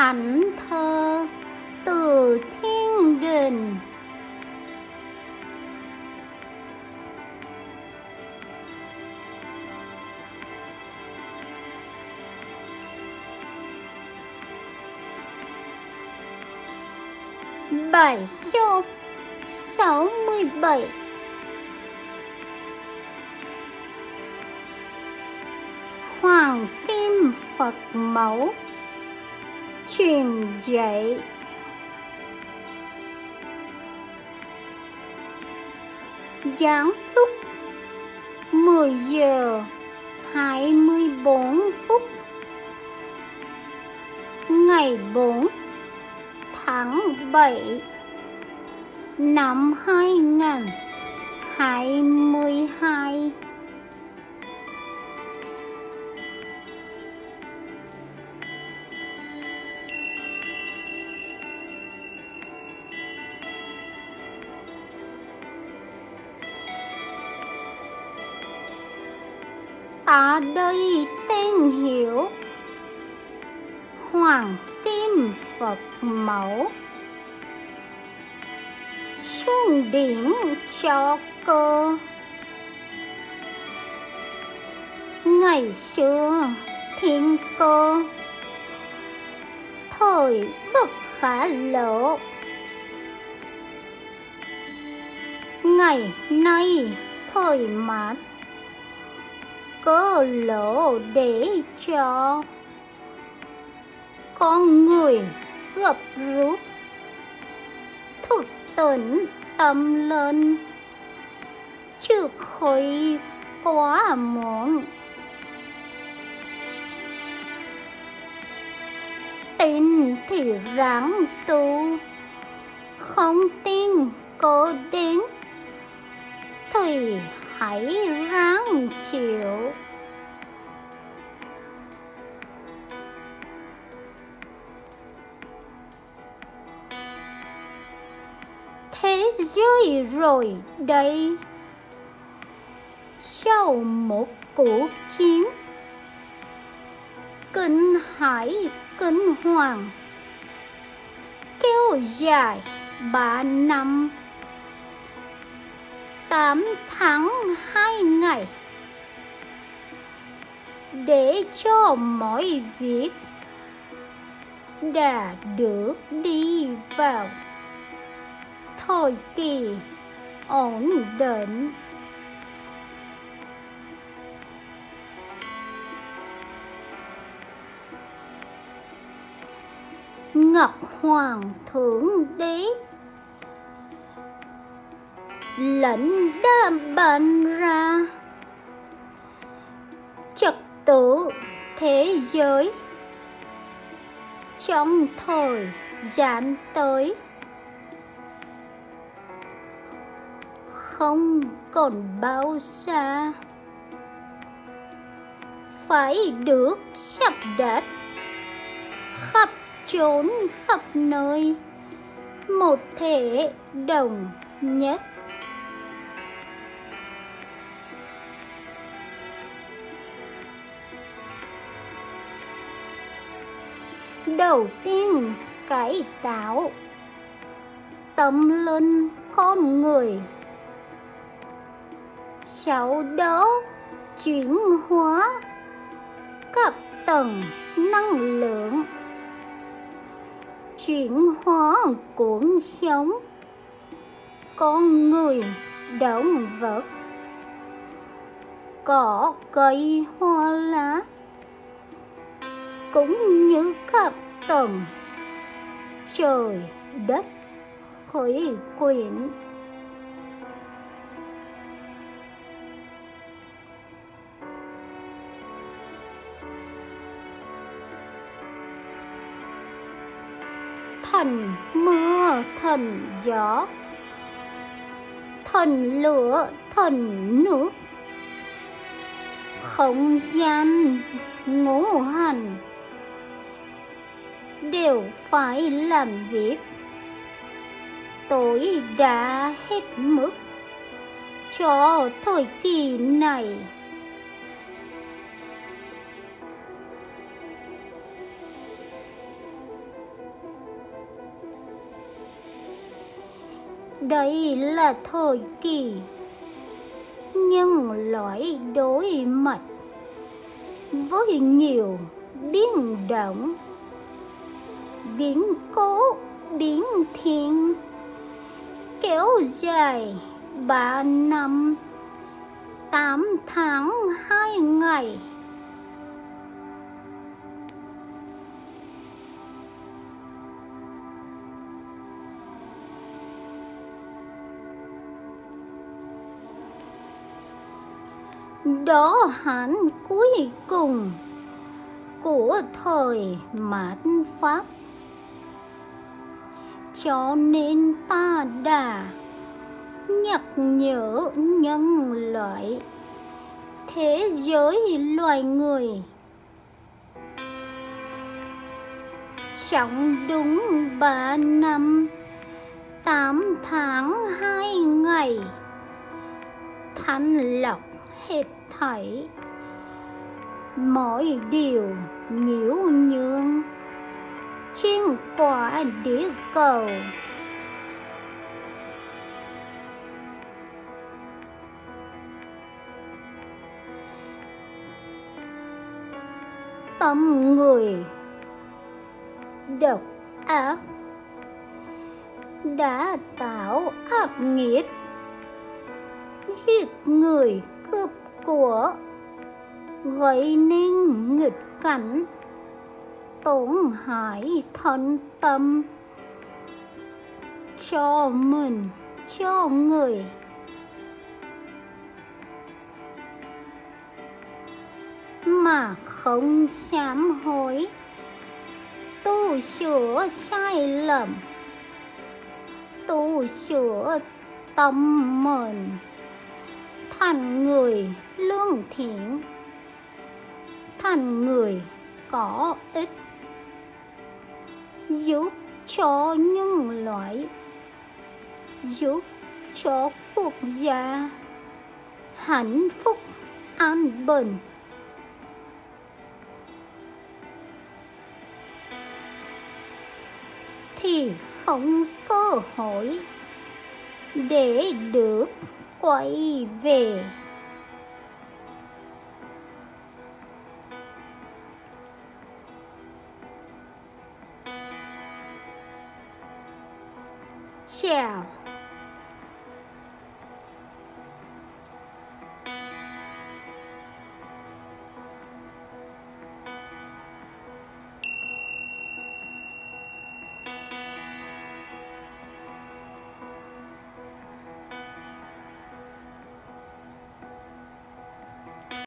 thánh thơ từ thiên đình. Bài số 67 Hoàng Kim Phật Mẫu. Truyền dạy Giáng lúc 10 giờ 24 phút Ngày 4 tháng 7 năm 2020 Ta đây tên hiểu. Hoàng Kim Phật Mẫu. Xuân điển cho cơ. Ngày xưa thiên cơ. Thời bất khả lộ Ngày nay thời mãn. Cơ lộ để cho con người gặp rút thực tỉnh tâm lên. Chứ khỏi quá muộn. Tin thì ráng tu, không tin có đến. Thì hãy ráng chịu thế giới rồi đây. Sau một cuộc chiến, kinh hải kinh hoàng, kéo dài ba năm tám tháng hai ngày. Để cho mọi việc đã được đi vào thời kỳ ổn định. Ngọc hoàng thượng đế lệnh đã ban ra. Trật tự thế giới, trong thời gian tới, không còn bao xa. Phải được sắp đặt, khắp chốn khắp nơi, một thể đồng nhất. Đầu tiên, cải tạo. Tâm linh con người. Sau đó chuyển hóa. Các tầng, năng lượng. Chuyển hóa cuộc sống con người, động vật. Cỏ, cây, hoa, lá cũng như khắp tầng. Trời, đất khởi quyển. Thần mưa thần gió. Thần lửa thần nước. Không gian ngũ hành đều phải làm việc. Tôi đã hết mức cho thời kỳ này. Đây là thời kỳ nhân loại đối mặt với nhiều biến động biến cố, biến thiên. Kéo dài ba năm, tám tháng hai ngày. Đó hẳn cuối cùng của thời mạt pháp cho nên ta đã nhắc nhở nhân loại thế giới loài người. Trong đúng ba năm, tám tháng, hai ngày, thanh lọc hết thảy mọi điều nhiễu nhương trên quả địa cầu. Tâm người độc ác đã tạo ác nghiệp. Giết người cướp của, gây nên nghịch cảnh tổn hại thân tâm. Cho mình, cho người. Mà không sám hối, tu sửa sai lầm. Tu sửa tâm mình, thành người lương thiện. Thành người có ích giúp cho nhân loại, giúp cho quốc gia hạnh phúc, an bình. Thì không cơ hội để được quay về. yeah.